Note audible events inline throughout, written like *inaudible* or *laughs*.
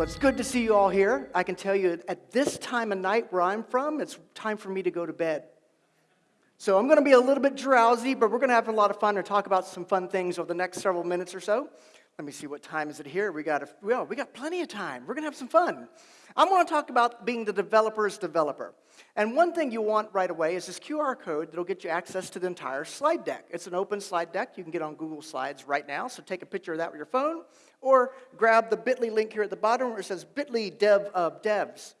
Well, it's good to see you all here. I can tell you at this time of night where I'm from, it's time for me to go to bed. So I'm going to be a little bit drowsy, but we're going to have a lot of fun and talk about some fun things over the next several minutes or so. Let me see what time is it here. We got a, well, we got plenty of time. We're going to have some fun. I'm going to talk about being the developer's developer. And one thing you want right away is this QR code that'll get you access to the entire slide deck. It's an open slide deck. You can get on Google Slides right now, so take a picture of that with your phone, or grab the bit.ly link here at the bottom where it says bit.ly dev of devs.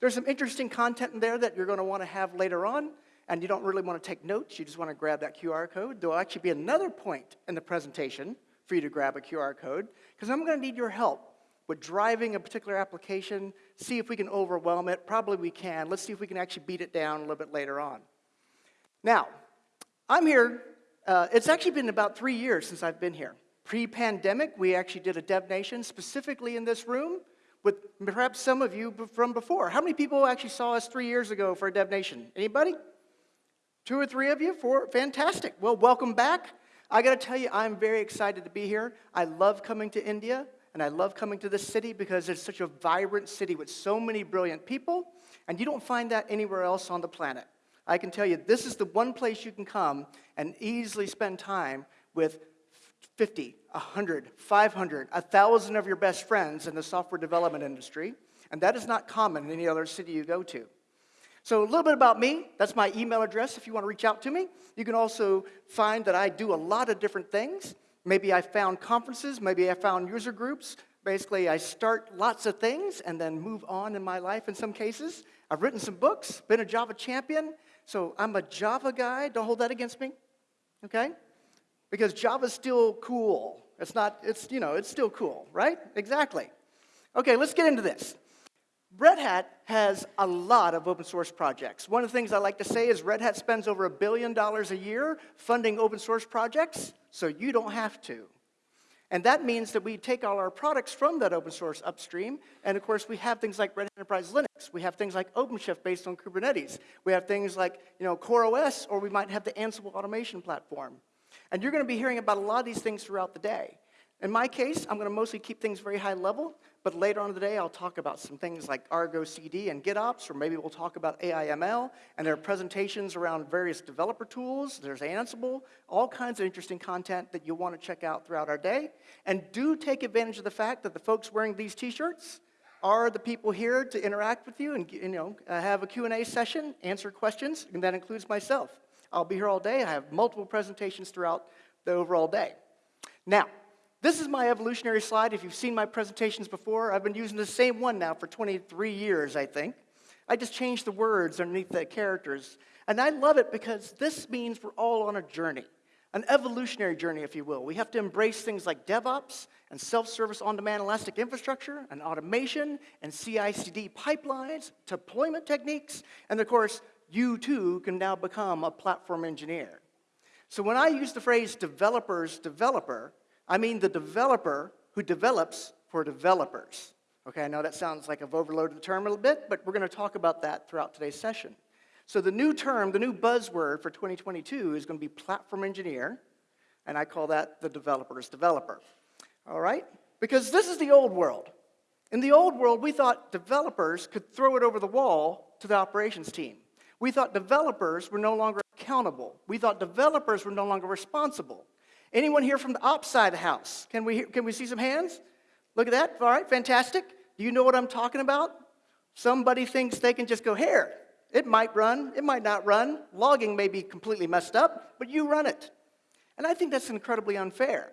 There's some interesting content in there that you're going to want to have later on, and you don't really want to take notes. You just want to grab that QR code. There'll actually be another point in the presentation for you to grab a QR code, because I'm going to need your help with driving a particular application, see if we can overwhelm it. Probably we can. Let's see if we can actually beat it down a little bit later on. Now, I'm here. Uh, it's actually been about three years since I've been here. Pre-pandemic, we actually did a Dev Nation specifically in this room with perhaps some of you from before. How many people actually saw us three years ago for a Dev Nation? Anybody? Two or three of you? Four? Fantastic. Well, welcome back. I got to tell you, I'm very excited to be here. I love coming to India. And I love coming to this city because it's such a vibrant city with so many brilliant people, and you don't find that anywhere else on the planet. I can tell you, this is the one place you can come and easily spend time with 50, 100, 500, 1,000 of your best friends in the software development industry, and that is not common in any other city you go to. So a little bit about me. That's my email address if you want to reach out to me. You can also find that I do a lot of different things. Maybe I found conferences, maybe I found user groups. Basically, I start lots of things and then move on in my life in some cases. I've written some books, been a Java champion, so I'm a Java guy. Don't hold that against me, okay? Because Java's still cool. It's not, it's, you know, it's still cool, right? Exactly. Okay, let's get into this. Red Hat has a lot of open source projects. One of the things I like to say is Red Hat spends over a billion dollars a year funding open source projects, so you don't have to. And that means that we take all our products from that open source upstream, and of course we have things like Red Hat Enterprise Linux, we have things like OpenShift based on Kubernetes, we have things like you know, CoreOS, or we might have the Ansible automation platform. And you're going to be hearing about a lot of these things throughout the day. In my case, I'm going to mostly keep things very high level, but later on in the day, I'll talk about some things like Argo CD and GitOps, or maybe we'll talk about AIML, and there are presentations around various developer tools. There's Ansible, all kinds of interesting content that you'll want to check out throughout our day. And do take advantage of the fact that the folks wearing these t-shirts are the people here to interact with you and you know, have a Q&A session, answer questions, and that includes myself. I'll be here all day. I have multiple presentations throughout the overall day. Now, this is my evolutionary slide. If you've seen my presentations before, I've been using the same one now for 23 years, I think. I just changed the words underneath the characters. And I love it because this means we're all on a journey, an evolutionary journey, if you will. We have to embrace things like DevOps and self-service on-demand elastic infrastructure and automation and CI/CD pipelines, deployment techniques, and of course, you too can now become a platform engineer. So when I use the phrase developer's developer, I mean the developer who develops for developers. Okay, I know that sounds like I've overloaded the term a little bit, but we're going to talk about that throughout today's session. So the new term, the new buzzword for 2022 is going to be platform engineer, and I call that the developer's developer. All right? Because this is the old world. In the old world, we thought developers could throw it over the wall to the operations team. We thought developers were no longer accountable. We thought developers were no longer responsible. Anyone here from the ops side of the house? Can we, can we see some hands? Look at that. All right, fantastic. Do you know what I'm talking about? Somebody thinks they can just go, here, it might run, it might not run. Logging may be completely messed up, but you run it. And I think that's incredibly unfair.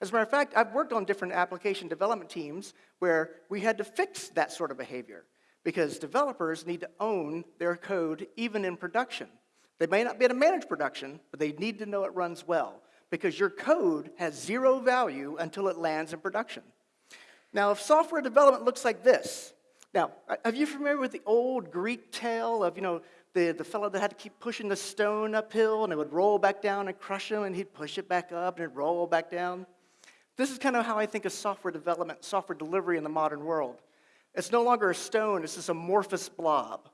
As a matter of fact, I've worked on different application development teams where we had to fix that sort of behavior because developers need to own their code even in production. They may not be able to manage production, but they need to know it runs well because your code has zero value until it lands in production. Now, if software development looks like this, now, uh, are you familiar with the old Greek tale of, you know, the, the fellow that had to keep pushing the stone uphill and it would roll back down and crush him and he'd push it back up and it'd roll back down? This is kind of how I think of software development, software delivery in the modern world. It's no longer a stone, it's this amorphous blob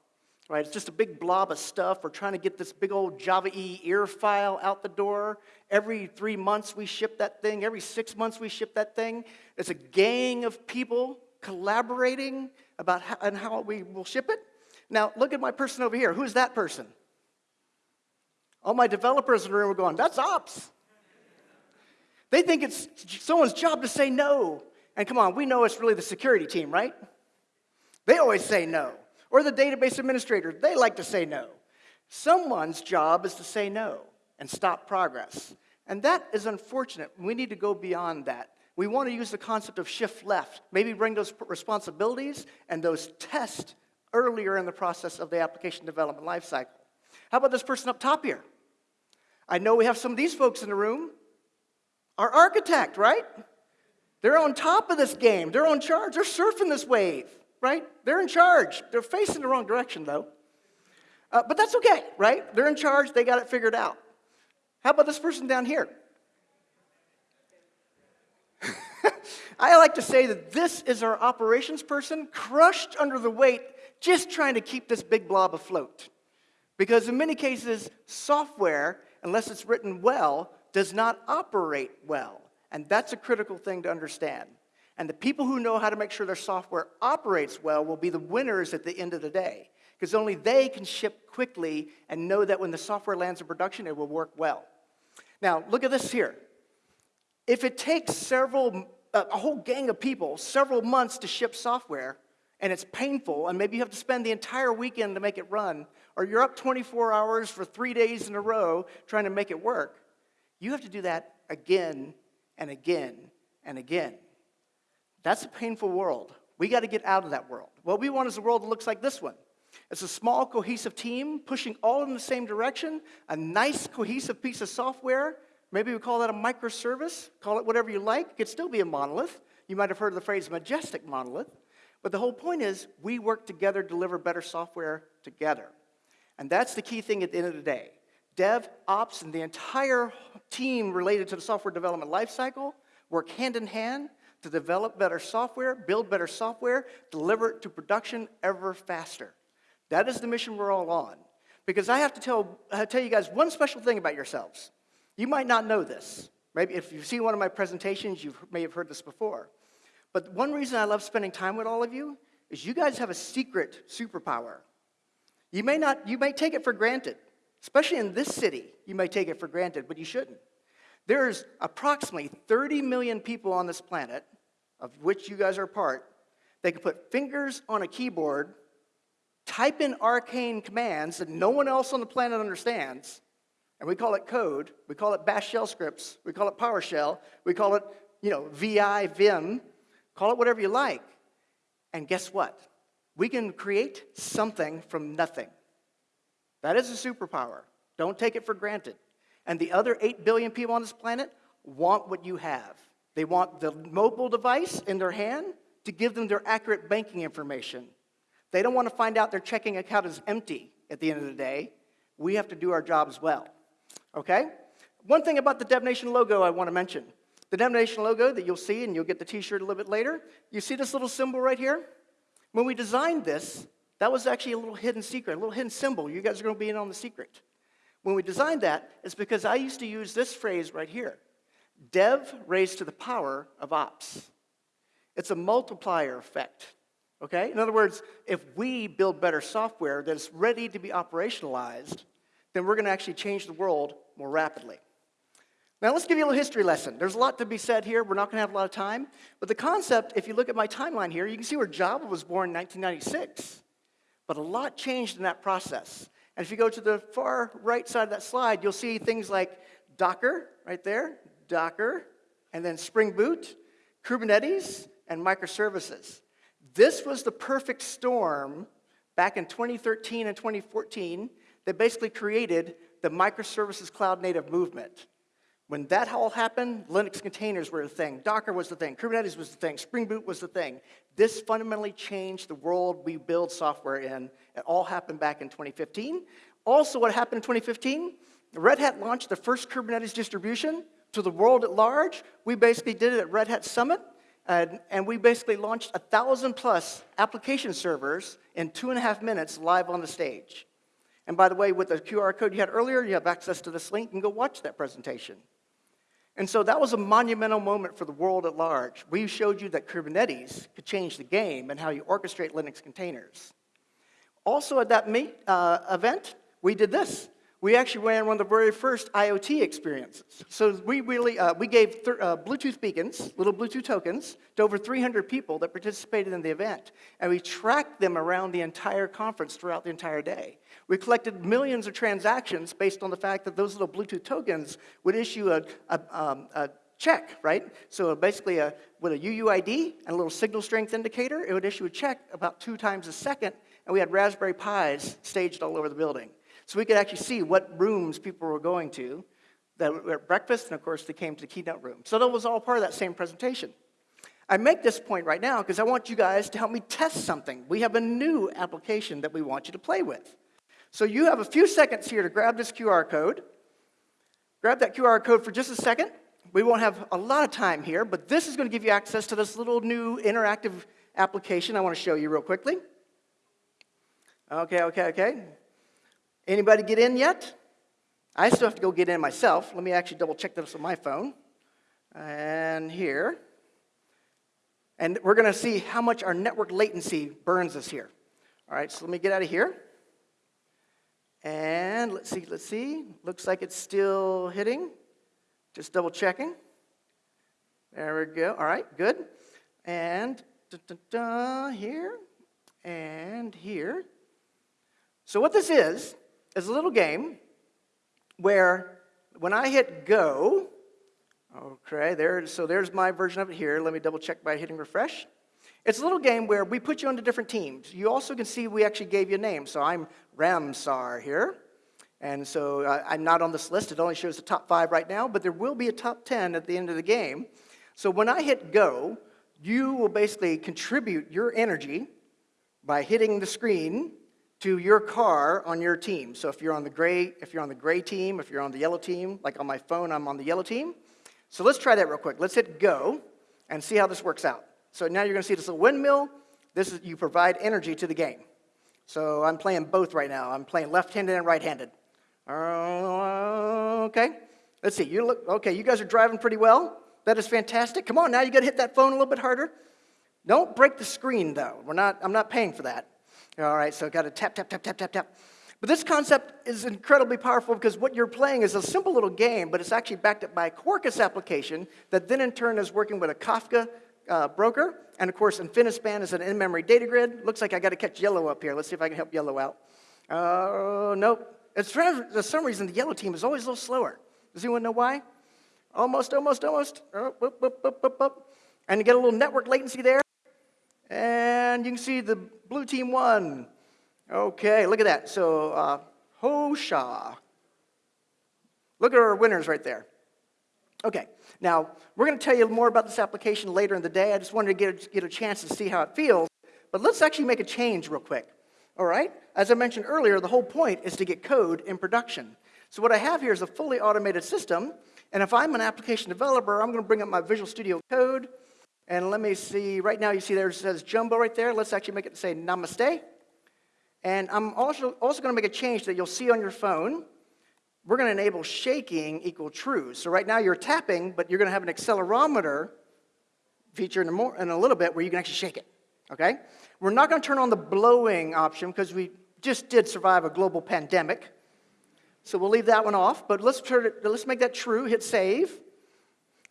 right? It's just a big blob of stuff. We're trying to get this big old Java E ear file out the door. Every three months we ship that thing. Every six months we ship that thing. It's a gang of people collaborating about how, and how we will ship it. Now, look at my person over here. Who's that person? All my developers in the room are going, that's ops. They think it's someone's job to say no. And come on, we know it's really the security team, right? They always say no. Or the database administrator, they like to say no. Someone's job is to say no and stop progress. And that is unfortunate. We need to go beyond that. We want to use the concept of shift left, maybe bring those responsibilities and those tests earlier in the process of the application development lifecycle. How about this person up top here? I know we have some of these folks in the room. Our architect, right? They're on top of this game. They're on charge. They're surfing this wave, right? They're in charge. They're facing the wrong direction, though. Uh, but that's okay, right? They're in charge. They got it figured out. How about this person down here? *laughs* I like to say that this is our operations person crushed under the weight, just trying to keep this big blob afloat. Because in many cases, software, unless it's written well, does not operate well. And that's a critical thing to understand. And the people who know how to make sure their software operates well will be the winners at the end of the day. Because only they can ship quickly and know that when the software lands in production, it will work well. Now, look at this here. If it takes several, uh, a whole gang of people, several months to ship software, and it's painful, and maybe you have to spend the entire weekend to make it run, or you're up 24 hours for three days in a row trying to make it work, you have to do that again and again and again. That's a painful world. We got to get out of that world. What we want is a world that looks like this one. It's a small, cohesive team pushing all in the same direction, a nice, cohesive piece of software. Maybe we call that a microservice, call it whatever you like. It could still be a monolith. You might have heard the phrase majestic monolith. But the whole point is we work together, to deliver better software together. And that's the key thing at the end of the day. Dev, ops, and the entire team related to the software development lifecycle work hand in hand to develop better software, build better software, deliver it to production ever faster. That is the mission we're all on. Because I have to tell, tell you guys one special thing about yourselves. You might not know this. Maybe if you've seen one of my presentations, you may have heard this before. But one reason I love spending time with all of you is you guys have a secret superpower. You may not, you may take it for granted, especially in this city, you may take it for granted, but you shouldn't. There's approximately 30 million people on this planet, of which you guys are part, they can put fingers on a keyboard type in arcane commands that no one else on the planet understands, and we call it code, we call it bash shell scripts, we call it PowerShell, we call it, you know, VI, Vim, call it whatever you like. And guess what? We can create something from nothing. That is a superpower. Don't take it for granted. And the other 8 billion people on this planet want what you have. They want the mobile device in their hand to give them their accurate banking information. They don't want to find out their checking account is empty at the end of the day. We have to do our job as well. Okay? One thing about the DevNation logo I want to mention. The DevNation logo that you'll see, and you'll get the t-shirt a little bit later, you see this little symbol right here? When we designed this, that was actually a little hidden secret, a little hidden symbol. You guys are going to be in on the secret. When we designed that, it's because I used to use this phrase right here. Dev raised to the power of ops. It's a multiplier effect. Okay? In other words, if we build better software that's ready to be operationalized, then we're going to actually change the world more rapidly. Now, let's give you a little history lesson. There's a lot to be said here. We're not going to have a lot of time. But the concept, if you look at my timeline here, you can see where Java was born in 1996. But a lot changed in that process. And if you go to the far right side of that slide, you'll see things like Docker, right there, Docker, and then Spring Boot, Kubernetes, and microservices. This was the perfect storm back in 2013 and 2014 that basically created the microservices cloud native movement. When that all happened, Linux containers were the thing, Docker was the thing, Kubernetes was the thing, Spring Boot was the thing. This fundamentally changed the world we build software in. It all happened back in 2015. Also, what happened in 2015? Red Hat launched the first Kubernetes distribution to the world at large. We basically did it at Red Hat Summit. And, and we basically launched a thousand plus application servers in two and a half minutes live on the stage. And by the way, with the QR code you had earlier, you have access to this link and go watch that presentation. And so that was a monumental moment for the world at large. We showed you that Kubernetes could change the game and how you orchestrate Linux containers. Also at that meet, uh, event, we did this. We actually ran one of the very first IoT experiences. So we really, uh, we gave uh, Bluetooth beacons, little Bluetooth tokens, to over 300 people that participated in the event. And we tracked them around the entire conference throughout the entire day. We collected millions of transactions based on the fact that those little Bluetooth tokens would issue a, a, um, a check, right? So basically, a, with a UUID and a little signal strength indicator, it would issue a check about two times a second, and we had Raspberry Pis staged all over the building. So we could actually see what rooms people were going to that were at breakfast, and of course, they came to the keynote room. So that was all part of that same presentation. I make this point right now because I want you guys to help me test something. We have a new application that we want you to play with. So you have a few seconds here to grab this QR code. Grab that QR code for just a second. We won't have a lot of time here, but this is going to give you access to this little new interactive application I want to show you real quickly. Okay, okay, okay. Anybody get in yet? I still have to go get in myself. Let me actually double check this on my phone. And here. And we're going to see how much our network latency burns us here. All right, so let me get out of here. And let's see, let's see. Looks like it's still hitting. Just double checking. There we go. All right, good. And da, da, da, here and here. So what this is, is a little game where when I hit go, okay, there, so there's my version of it here. Let me double check by hitting refresh. It's a little game where we put you into different teams. You also can see we actually gave you a name. So I'm Ramsar here. And so I'm not on this list. It only shows the top five right now, but there will be a top 10 at the end of the game. So when I hit go, you will basically contribute your energy by hitting the screen to your car on your team. So if you're on the gray, if you're on the gray team, if you're on the yellow team, like on my phone, I'm on the yellow team. So let's try that real quick. Let's hit go and see how this works out. So now you're going to see this little windmill. This is you provide energy to the game. So I'm playing both right now. I'm playing left-handed and right-handed. Uh, okay. Let's see. You look okay. You guys are driving pretty well. That is fantastic. Come on, now you got to hit that phone a little bit harder. Don't break the screen though. We're not. I'm not paying for that. All right, so I got to tap, tap, tap, tap, tap, tap. But this concept is incredibly powerful because what you're playing is a simple little game, but it's actually backed up by a Quarkus application that then in turn is working with a Kafka uh, broker. And of course, Infinispan is an in-memory data grid. Looks like I got to catch yellow up here. Let's see if I can help yellow out. Oh, uh, nope. It's for some reason the yellow team is always a little slower. Does anyone know why? Almost, almost, almost. Oh, whoop, whoop, whoop. And you get a little network latency there. And you can see the blue team won. Okay, look at that. So, uh, Hosha. Look at our winners right there. Okay, now we're going to tell you more about this application later in the day. I just wanted to get a, get a chance to see how it feels. But let's actually make a change real quick. All right? As I mentioned earlier, the whole point is to get code in production. So what I have here is a fully automated system. And if I'm an application developer, I'm going to bring up my Visual Studio Code. And let me see, right now you see there says Jumbo right there. Let's actually make it say Namaste. And I'm also, also going to make a change that you'll see on your phone. We're going to enable shaking equal true. So right now you're tapping, but you're going to have an accelerometer feature in a, more, in a little bit where you can actually shake it. Okay? We're not going to turn on the blowing option because we just did survive a global pandemic. So we'll leave that one off, but let's, turn it, let's make that true, hit save.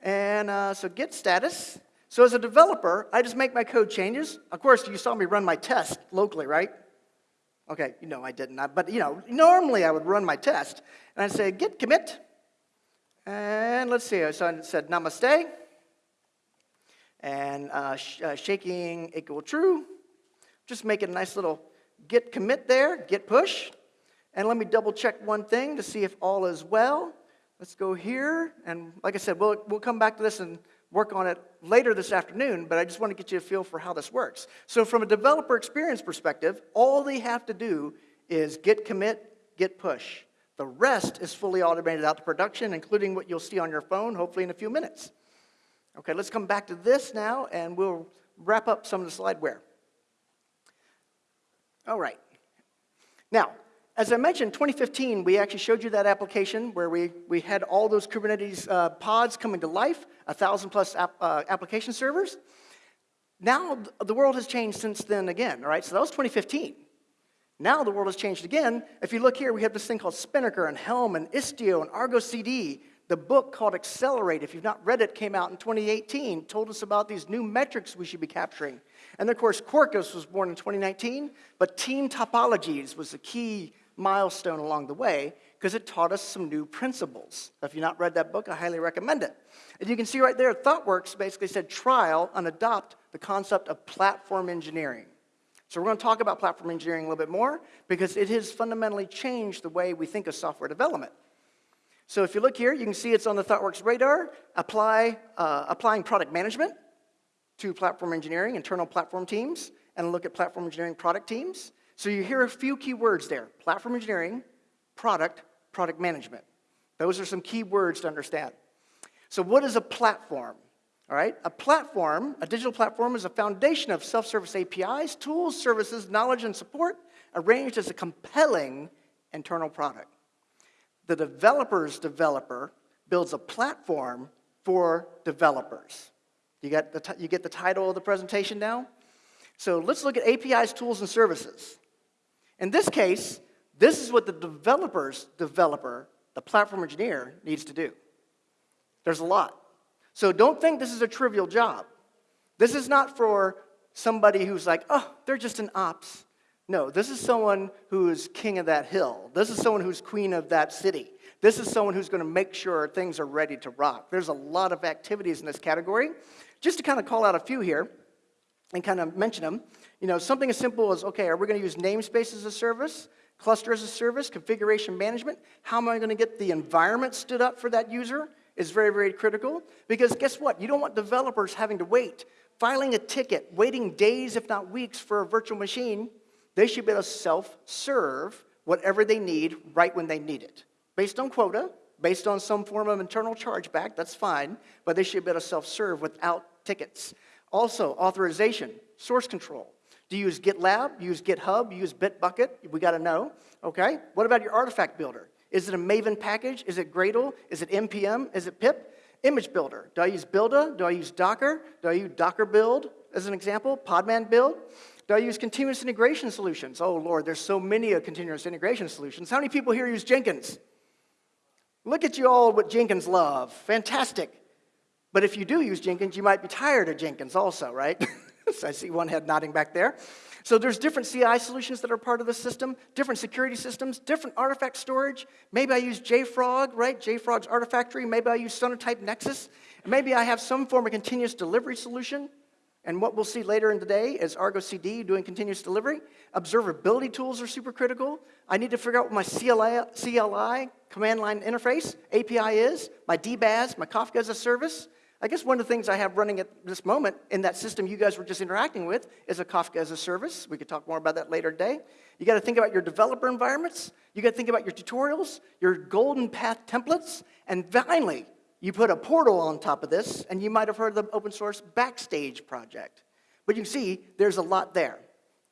And uh, so get status. So as a developer, I just make my code changes. Of course, you saw me run my test locally, right? Okay, you know I didn't, but you know, normally I would run my test, and I'd say git commit, and let's see, so I said namaste, and uh, sh uh, shaking equal true. Just make it a nice little git commit there, git push, and let me double check one thing to see if all is well. Let's go here, and like I said, we'll, we'll come back to this and work on it later this afternoon, but I just want to get you a feel for how this works. So from a developer experience perspective, all they have to do is git commit, git push. The rest is fully automated out to production, including what you'll see on your phone, hopefully in a few minutes. Okay, let's come back to this now, and we'll wrap up some of the slideware. All right. Now, as I mentioned, 2015, we actually showed you that application where we, we had all those Kubernetes uh, pods coming to life, a thousand plus app, uh, application servers. Now the world has changed since then again, all right? So that was 2015. Now the world has changed again. If you look here, we have this thing called Spinnaker and Helm and Istio and Argo CD. The book called Accelerate, if you've not read it, came out in 2018, told us about these new metrics we should be capturing. And of course, Quarkus was born in 2019, but team topologies was the key milestone along the way because it taught us some new principles. If you've not read that book, I highly recommend it. And you can see right there, ThoughtWorks basically said trial and adopt the concept of platform engineering. So we're going to talk about platform engineering a little bit more because it has fundamentally changed the way we think of software development. So if you look here, you can see it's on the ThoughtWorks radar, apply, uh, applying product management to platform engineering, internal platform teams, and look at platform engineering product teams. So you hear a few key words there, platform engineering, product, product management. Those are some key words to understand. So what is a platform? All right, a platform, a digital platform is a foundation of self-service APIs, tools, services, knowledge, and support arranged as a compelling internal product. The developer's developer builds a platform for developers. You get the, you get the title of the presentation now? So let's look at APIs, tools, and services. In this case, this is what the developer's developer, the platform engineer, needs to do. There's a lot. So don't think this is a trivial job. This is not for somebody who's like, oh, they're just an ops. No, this is someone who is king of that hill. This is someone who's queen of that city. This is someone who's going to make sure things are ready to rock. There's a lot of activities in this category. Just to kind of call out a few here and kind of mention them, you know, something as simple as, okay, are we going to use namespace as a service? Cluster as a service, configuration management. How am I going to get the environment stood up for that user is very, very critical. Because guess what? You don't want developers having to wait, filing a ticket, waiting days, if not weeks, for a virtual machine. They should be able to self-serve whatever they need right when they need it. Based on quota, based on some form of internal chargeback, that's fine, but they should be able to self-serve without tickets. Also, authorization, source control. Do you use GitLab? use GitHub? use Bitbucket? We got to know. Okay. What about your artifact builder? Is it a Maven package? Is it Gradle? Is it npm? Is it pip? Image builder. Do I use Buildah? Do I use Docker? Do I use Docker build as an example? Podman build? Do I use continuous integration solutions? Oh Lord, there's so many continuous integration solutions. How many people here use Jenkins? Look at you all what Jenkins love. Fantastic. But if you do use Jenkins, you might be tired of Jenkins also, right? *laughs* *laughs* so I see one head nodding back there. So there's different CI solutions that are part of the system, different security systems, different artifact storage. Maybe I use JFrog, right? JFrog's Artifactory. Maybe I use Sonatype Nexus. maybe I have some form of continuous delivery solution. And what we'll see later in the day is Argo CD doing continuous delivery. Observability tools are super critical. I need to figure out what my CLI, CLI command line interface, API is, my DBaaS, my Kafka as a service. I guess one of the things I have running at this moment in that system you guys were just interacting with is a Kafka as a service. We could talk more about that later today. You got to think about your developer environments. You got to think about your tutorials, your golden path templates, and finally, you put a portal on top of this, and you might have heard of the open source Backstage project. But you can see there's a lot there,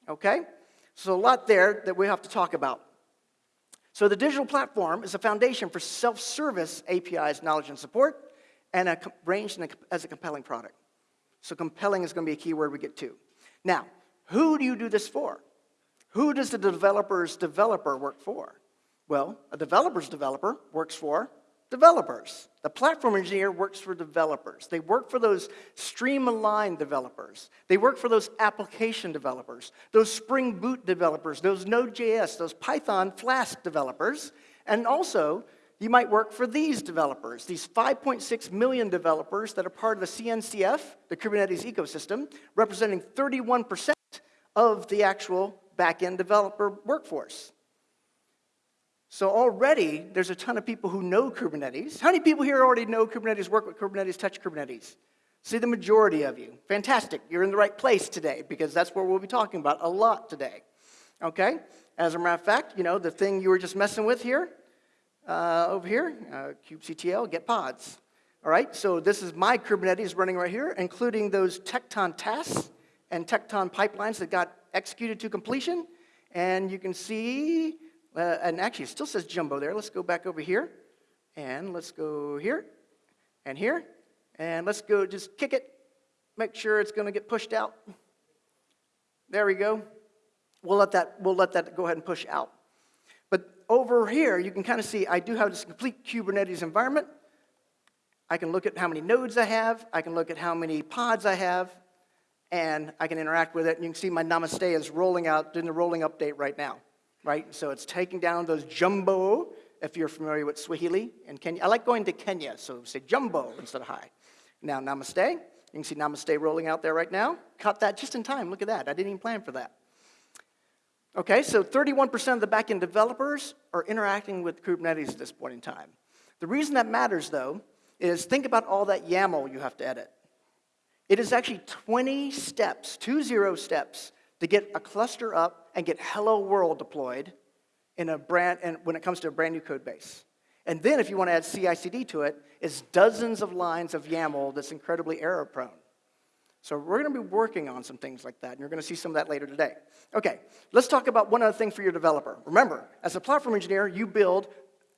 okay? So a lot there that we have to talk about. So the digital platform is a foundation for self-service APIs, knowledge, and support and a, ranged a, as a compelling product. So compelling is going to be a key word we get to. Now, who do you do this for? Who does the developer's developer work for? Well, a developer's developer works for developers. The platform engineer works for developers. They work for those stream-aligned developers. They work for those application developers, those Spring Boot developers, those Node.js, those Python Flask developers, and also you might work for these developers, these 5.6 million developers that are part of the CNCF, the Kubernetes ecosystem, representing 31% of the actual backend developer workforce. So already, there's a ton of people who know Kubernetes. How many people here already know Kubernetes, work with Kubernetes, touch Kubernetes? See the majority of you. Fantastic. You're in the right place today because that's what we'll be talking about a lot today. Okay? As a matter of fact, you know, the thing you were just messing with here, uh, over here, uh, kubectl, get pods. All right, so this is my Kubernetes running right here, including those Tekton tasks and Tekton pipelines that got executed to completion. And you can see Uh, and actually, it still says jumbo there. Let's go back over here. And let's go here and here. And let's go just kick it. Make sure it's going to get pushed out. There we go. We'll let that, we'll let that go ahead and push out. Over here, you can kind of see I do have this complete Kubernetes environment. I can look at how many nodes I have. I can look at how many pods I have. And I can interact with it. And you can see my Namaste is rolling out, doing the rolling update right now. Right? So it's taking down those jumbo, if you're familiar with Swahili and Kenya. I like going to Kenya, so say jumbo instead of hi. Now, Namaste. You can see Namaste rolling out there right now. Caught that just in time. Look at that. I didn't even plan for that. Okay, so 31% of the backend developers are interacting with Kubernetes at this point in time. The reason that matters, though, is think about all that YAML you have to edit. It is actually 20 steps, two zero steps, to get a cluster up and get hello world deployed in a brand, and when it comes to a brand new code base. And then if you want to add CI/CD to it, it's dozens of lines of YAML that's incredibly error prone. So we're going to be working on some things like that, and you're going to see some of that later today. Okay, let's talk about one other thing for your developer. Remember, as a platform engineer, you build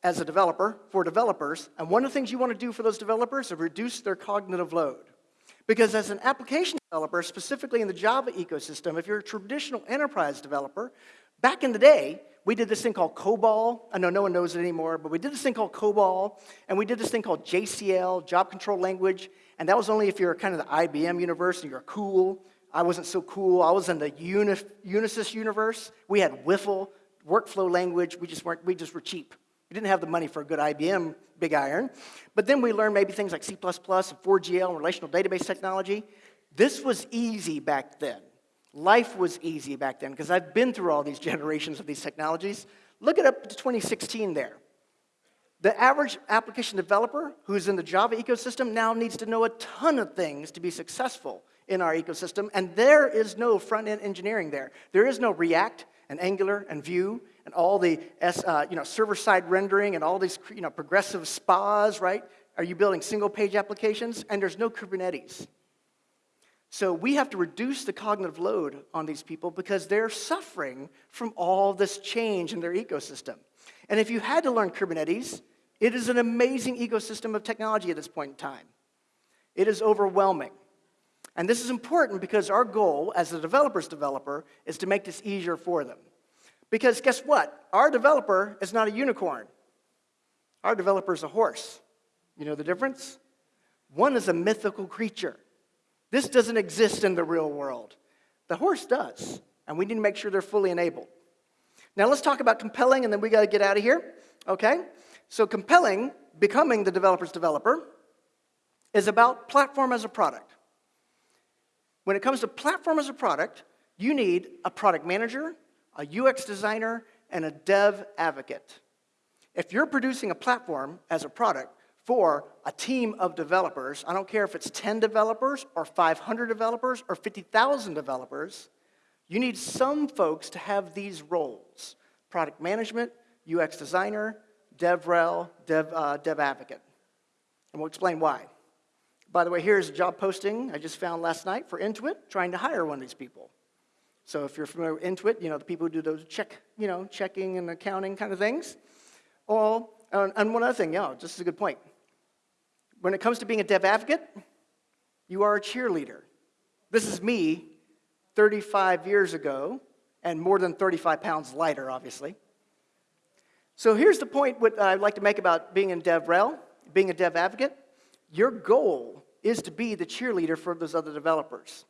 as a developer for developers, and one of the things you want to do for those developers is reduce their cognitive load. Because as an application developer, specifically in the Java ecosystem, if you're a traditional enterprise developer, back in the day, we did this thing called COBOL. I know no one knows it anymore, but we did this thing called COBOL, and we did this thing called JCL, Job Control Language, and that was only if you're kind of the IBM universe and you're cool. I wasn't so cool. I was in the Unisys universe. We had Wiffle, workflow language. We just, weren't, we just were cheap. We didn't have the money for a good IBM big iron. But then we learned maybe things like C++ and 4GL and relational database technology. This was easy back then. Life was easy back then because I've been through all these *laughs* generations of these technologies. Look it up to 2016 there. The average application developer who's in the Java ecosystem now needs to know a ton of things to be successful in our ecosystem, and there is no front-end engineering there. There is no React and Angular and Vue and all the uh, you know, server-side rendering and all these you know, progressive spas, right? Are you building single-page applications? And there's no Kubernetes. So we have to reduce the cognitive load on these people because they're suffering from all this change in their ecosystem. And if you had to learn Kubernetes, it is an amazing ecosystem of technology at this point in time. It is overwhelming. And this is important because our goal as a developer's developer is to make this easier for them. Because guess what? Our developer is not a unicorn. Our developer is a horse. You know the difference? One is a mythical creature. This doesn't exist in the real world. The horse does, and we need to make sure they're fully enabled. Now let's talk about compelling, and then we got to get out of here. Okay? So compelling, becoming the developer's developer, is about platform as a product. When it comes to platform as a product, you need a product manager, a UX designer, and a dev advocate. If you're producing a platform as a product, for a team of developers. I don't care if it's 10 developers or 500 developers or 50,000 developers. You need some folks to have these roles product management, UX designer, DevRel, Dev, uh, Dev Advocate. And we'll explain why. By the way, here's a job posting I just found last night for Intuit, trying to hire one of these people. So if you're familiar with Intuit, you know, the people who do those check, you know, checking and accounting kind of things. All, and one other thing, yeah, just a good point when it comes to being a dev advocate, you are a cheerleader. This is me 35 years ago, and more than 35 pounds lighter, obviously. So here's the point what I'd like to make about being in DevRel, being a dev advocate. Your goal is to be the cheerleader for those other developers.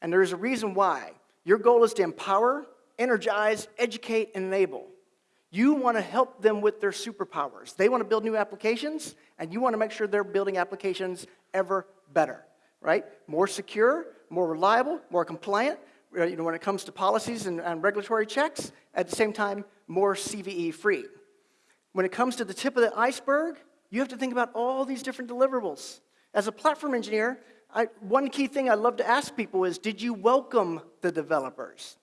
And there's a reason why. Your goal is to empower, energize, educate, and enable. You want to help them with their superpowers. They want to build new applications, and you want to make sure they're building applications ever better, right? More secure, more reliable, more compliant, you know, when it comes to policies and, and regulatory checks, at the same time, more CVE free. When it comes to the tip of the iceberg, you have to think about all these different deliverables. As a platform engineer, I, one key thing I love to ask people is, did you welcome the developers?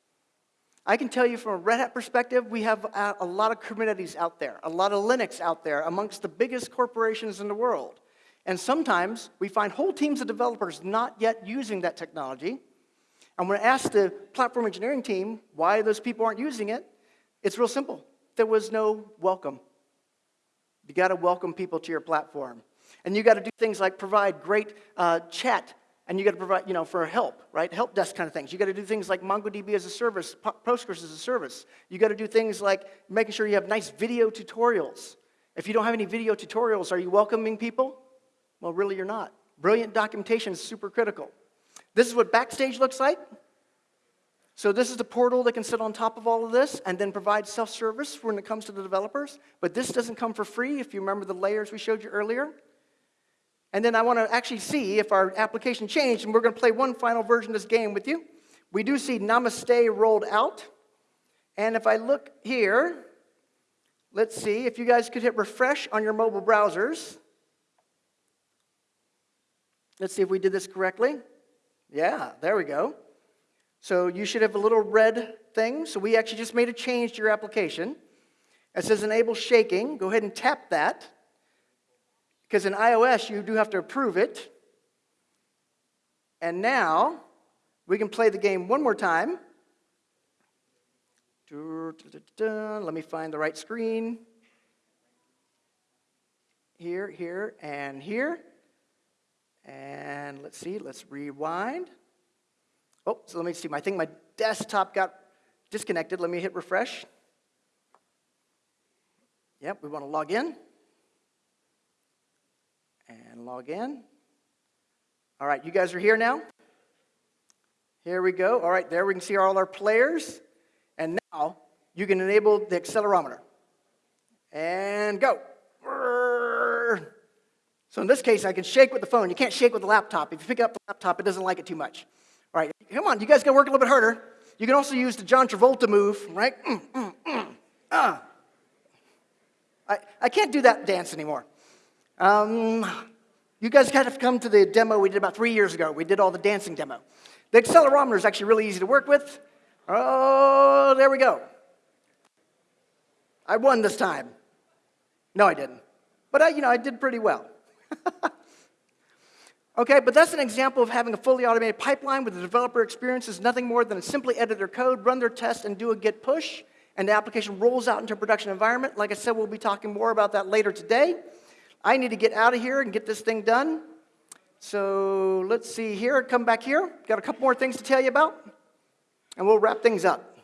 I can tell you from a Red Hat perspective, we have a lot of Kubernetes out there, a lot of Linux out there amongst the biggest corporations in the world. And sometimes we find whole teams of developers not yet using that technology. And when I ask the platform engineering team why those people aren't using it, it's real simple. there was no welcome. You got to welcome people to your platform. And you got to do things like provide great uh, chat and you got to provide, you know, for help, right? Help desk kind of things. You got to do things like MongoDB as a service, Postgres as a service. You got to do things like making sure you have nice video tutorials. If you don't have any video tutorials, are you welcoming people? Well, really, you're not. Brilliant documentation is super critical. This is what Backstage looks like. So this is the portal that can sit on top of all of this and then provide self-service when it comes to the developers. But this doesn't come for free, if you remember the layers we showed you earlier. And then I want to actually see if our application changed, and we're going to play one final version of this game with you. We do see Namaste rolled out. And if I look here, let's see if you guys could hit refresh on your mobile browsers. Let's see if we did this correctly. Yeah, there we go. So you should have a little red thing. So we actually just made a change to your application. It says enable shaking. Go ahead and tap that. Because in iOS, you do have to approve it. And now, we can play the game one more time. Let me find the right screen. Here, here, and here. And let's see, let's rewind. Oh, so let me see. I think my desktop got disconnected. Let me hit refresh. Yep, we want to log in and log in. All right, you guys are here now? Here we go. All right, there we can see all our players. And now you can enable the accelerometer. And go. So in this case, I can shake with the phone. You can't shake with the laptop. If you pick up the laptop, it doesn't like it too much. Come on, you guys got to work a little bit harder. You can also use the John Travolta move, right? Mm, mm, mm, uh. I, I can't do that dance anymore. Um, you guys got to come to the demo we did about three years ago. We did all the dancing demo. The accelerometer is actually really easy to work with. Oh, there we go. I won this time. No, I didn't. But I, you know, I did pretty well. *laughs* okay, but that's an example of having a fully automated pipeline where the developer experiences nothing more than simply edit their code, run their test, and do a git push, and the application rolls out into a production environment. Like I said, we'll be talking more about that later today. I need to get out of here and get this thing done. So let's see here, come back here. Got a couple more things to tell you about, and we'll wrap things up.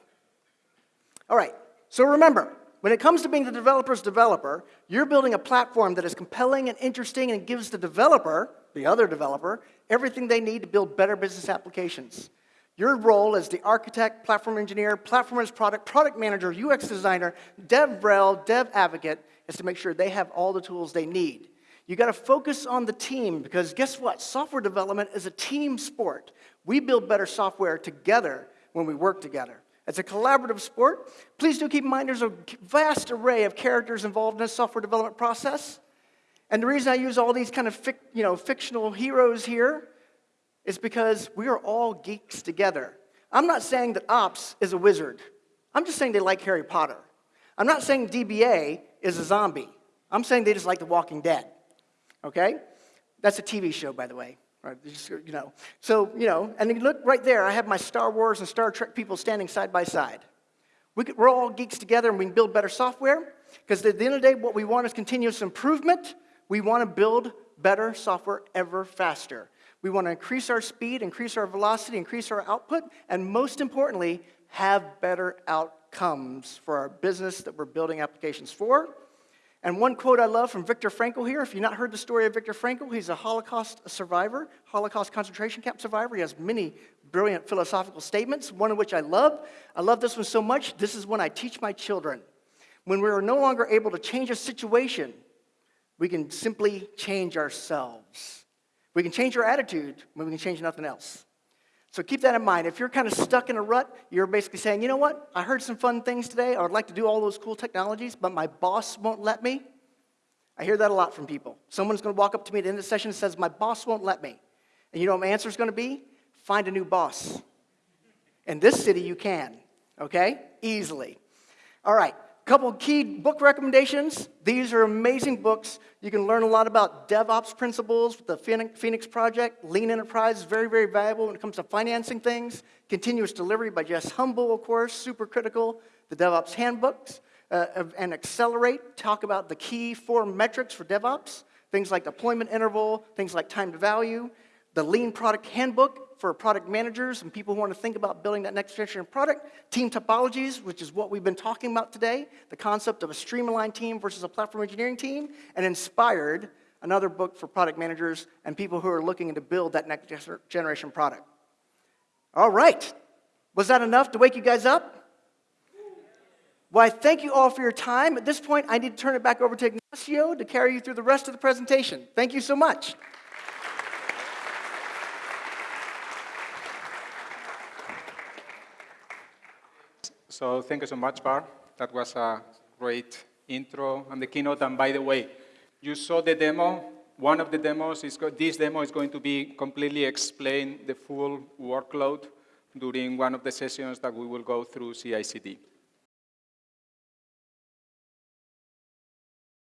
All right, so remember, when it comes to being the developer's developer, you're building a platform that is compelling and interesting and gives the developer, the other developer, everything they need to build better business applications. Your role as the architect, platform engineer, platform as product, product manager, UX designer, dev rel, dev advocate is to make sure they have all the tools they need. You got to focus on the team because guess what? Software development is a team sport. We build better software together when we work together. It's a collaborative sport. Please do keep in mind there's a vast array of characters involved in the software development process. And the reason I use all these kind of fic, you know, fictional heroes here is because we are all geeks together. I'm not saying that Ops is a wizard. I'm just saying they like Harry Potter. I'm not saying DBA is a zombie. I'm saying they just like The Walking Dead. Okay? That's a TV show, by the way. Right, you know. So, you know, and you look right there, I have my Star Wars and Star Trek people standing side by side. We could, we're all geeks together and we can build better software because at the end of the day, what we want is continuous improvement. We want to build better software ever faster. We want to increase our speed, increase our velocity, increase our output, and most importantly, have better outcomes for our business that we're building applications for. And one quote I love from Viktor Frankl here, if you've not heard the story of Viktor Frankl, he's a Holocaust survivor, Holocaust concentration camp survivor. He has many brilliant philosophical statements, one of which I love. I love this one so much, this is one I teach my children. When we are no longer able to change a situation, we can simply change ourselves. We can change our attitude when we can change nothing else. So keep that in mind. If you're kind of stuck in a rut, you're basically saying, you know what? I heard some fun things today. I would like to do all those cool technologies, but my boss won't let me. I hear that a lot from people. Someone's going to walk up to me at the end of the session and says, my boss won't let me. And you know what my answer is going to be? Find a new boss. In this city, you can, okay? Easily. All right couple key book recommendations. These are amazing books. You can learn a lot about DevOps principles with the Phoenix Project. Lean Enterprise is very, very valuable when it comes to financing things. Continuous Delivery by Jez Humble, of course, super critical. The DevOps Handbooks. uh, and Accelerate talk about the key four metrics for DevOps, things like deployment interval, things like time to value, the Lean Product Handbook for product managers and people who want to think about building that next generation product, team topologies, which is what we've been talking about today, the concept of a stream-aligned team versus a platform engineering team, and Inspired, another book for product managers and people who are looking to build that next generation product. All right. Was that enough to wake you guys up? Well, I thank you all for your time. At this point, I need to turn it back over to Ignacio to carry you through the rest of the presentation. Thank you so much. So thank you so much, Bar. That was a great intro and the keynote. And by the way, you saw the demo. One of the demos is this demo is going to be completely explain the full workload during one of the sessions that we will go through CI/CD.